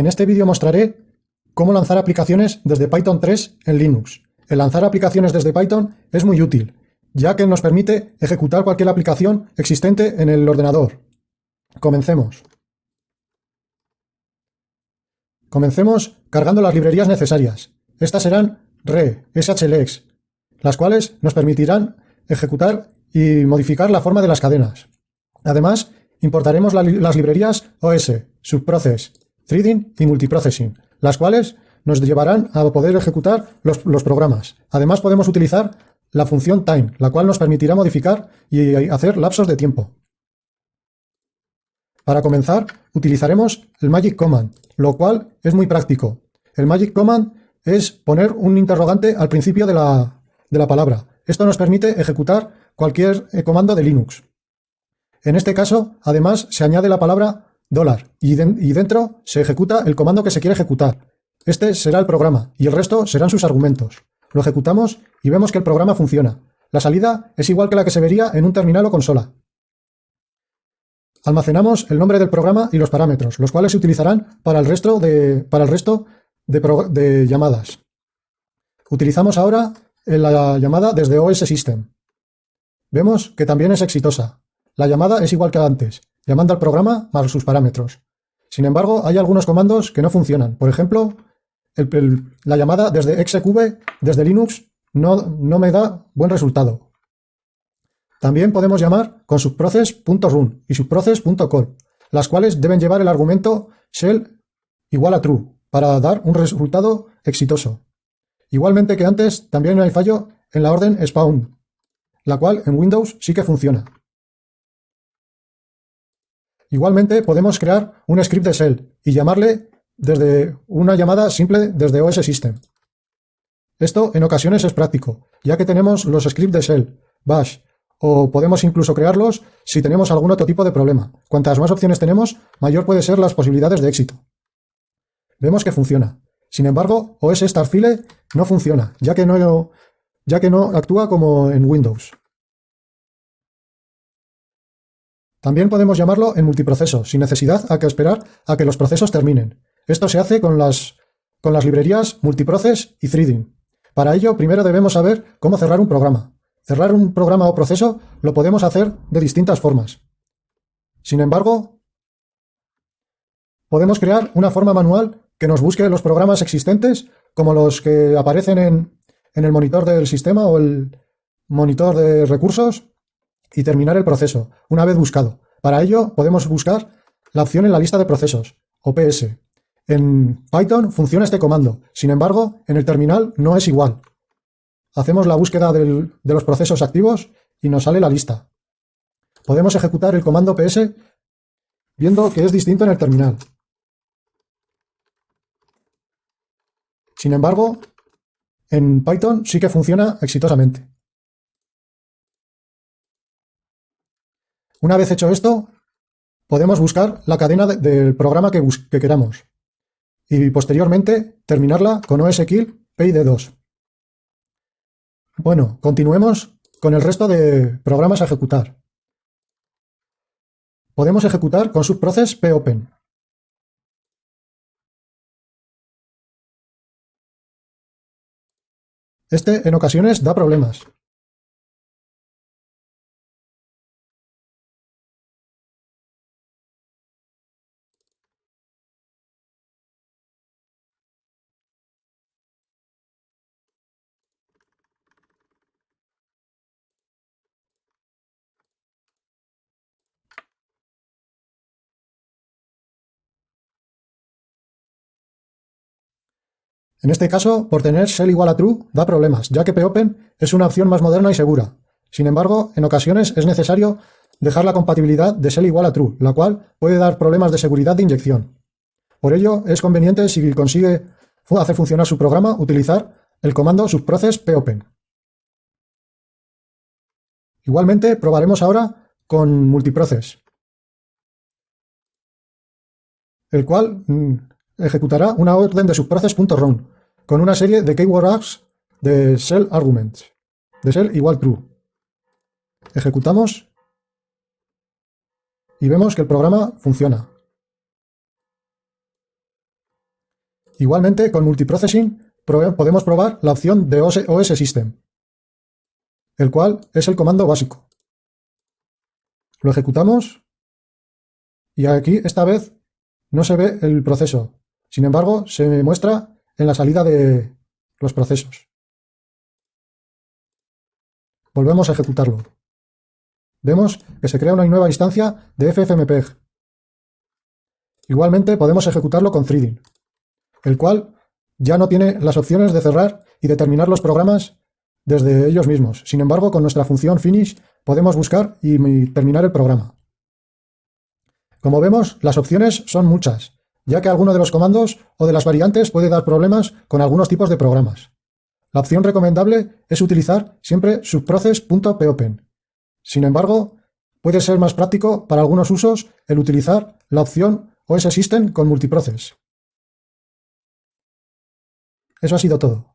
En este vídeo mostraré cómo lanzar aplicaciones desde Python 3 en Linux. El lanzar aplicaciones desde Python es muy útil, ya que nos permite ejecutar cualquier aplicación existente en el ordenador. Comencemos. Comencemos cargando las librerías necesarias. Estas serán RE, SHLex, las cuales nos permitirán ejecutar y modificar la forma de las cadenas. Además, importaremos las librerías OS, Subprocess, Threading y Multiprocessing, las cuales nos llevarán a poder ejecutar los, programas. Además, podemos utilizar la función time, la cual nos permitirá modificar y hacer lapsos de tiempo. Para comenzar, utilizaremos el Magic Command, lo cual es muy práctico. El Magic Command es poner un interrogante al principio de la, de la palabra. Esto nos permite ejecutar cualquier eh, comando de Linux. En este caso, además, se añade la palabra dólar y, dentro se ejecuta el comando que se quiere ejecutar. Este será el programa y el resto serán sus argumentos. Lo ejecutamos y vemos que el programa funciona. La salida es igual que la que se vería en un terminal o consola. Almacenamos el nombre del programa y los parámetros, los cuales se utilizarán para el resto de, para el resto de, llamadas. Utilizamos ahora la llamada desde OS System. Vemos que también es exitosa. La llamada es igual que antes, llamando al programa más sus parámetros. Sin embargo, hay algunos comandos que no funcionan. Por ejemplo, la llamada desde xqv, desde Linux, no, no me da buen resultado. También podemos llamar con subprocess.run y subprocess.call, las cuales deben llevar el argumento shell igual a true, para dar un resultado exitoso. Igualmente que antes, también hay fallo en la orden spawn, la cual en Windows sí que funciona. Igualmente podemos crear un script de shell y llamarle desde una llamada simple desde OS System. Esto en ocasiones es práctico, ya que tenemos los scripts de shell, bash, o podemos incluso crearlos si tenemos algún otro tipo de problema. Cuantas más opciones tenemos, mayor puede ser las posibilidades de éxito. Vemos que funciona. Sin embargo, OS Starfile no funciona, ya que no, ya que no actúa como en Windows. También podemos llamarlo en multiproceso, sin necesidad a que esperar a que los procesos terminen. Esto se hace con las, con las librerías multiprocess y threading. Para ello, primero debemos saber cómo cerrar un programa. Cerrar un programa o proceso lo podemos hacer de distintas formas. Sin embargo, podemos crear una forma manual que nos busque los programas existentes, como los que aparecen en, el monitor del sistema o el monitor de recursos, y terminar el proceso, una vez buscado. Para ello, podemos buscar la opción en la lista de procesos, OPS. En Python funciona este comando, sin embargo, en el terminal no es igual. Hacemos la búsqueda de los procesos activos y nos sale la lista. Podemos ejecutar el comando PS viendo que es distinto en el terminal. Sin embargo, en Python sí que funciona exitosamente. Una vez hecho esto, podemos buscar la cadena del programa que, queramos y posteriormente terminarla con OSKill PID2. Bueno, continuemos con el resto de programas a ejecutar. Podemos ejecutar con subprocess popen. Este en ocasiones da problemas. En este caso, por tener shell igual a true, da problemas, ya que popen es una opción más moderna y segura. Sin embargo, en ocasiones es necesario dejar la compatibilidad de shell igual a true, la cual puede dar problemas de seguridad de inyección. Por ello, es conveniente, si consigue hacer funcionar su programa, utilizar el comando subprocess popen. Igualmente, probaremos ahora con multiprocess, el cual mm, ejecutará una orden de subprocess.run con una serie de keywords de shell arguments, de shell igual true. Ejecutamos y vemos que el programa funciona. Igualmente, con multiprocessing podemos probar la opción de OS System, el cual es el comando básico. Lo ejecutamos y aquí esta vez no se ve el proceso. Sin embargo, se muestra en la salida de los procesos. Volvemos a ejecutarlo. Vemos que se crea una nueva instancia de FFmpeg. Igualmente podemos ejecutarlo con threading, el cual ya no tiene las opciones de cerrar y de terminar los programas desde ellos mismos. Sin embargo, con nuestra función finish podemos buscar y terminar el programa. Como vemos, las opciones son muchas, ya que alguno de los comandos o de las variantes puede dar problemas con algunos tipos de programas. La opción recomendable es utilizar siempre subprocess.popen. Sin embargo, puede ser más práctico para algunos usos el utilizar la opción OS System con multiprocess. Eso ha sido todo.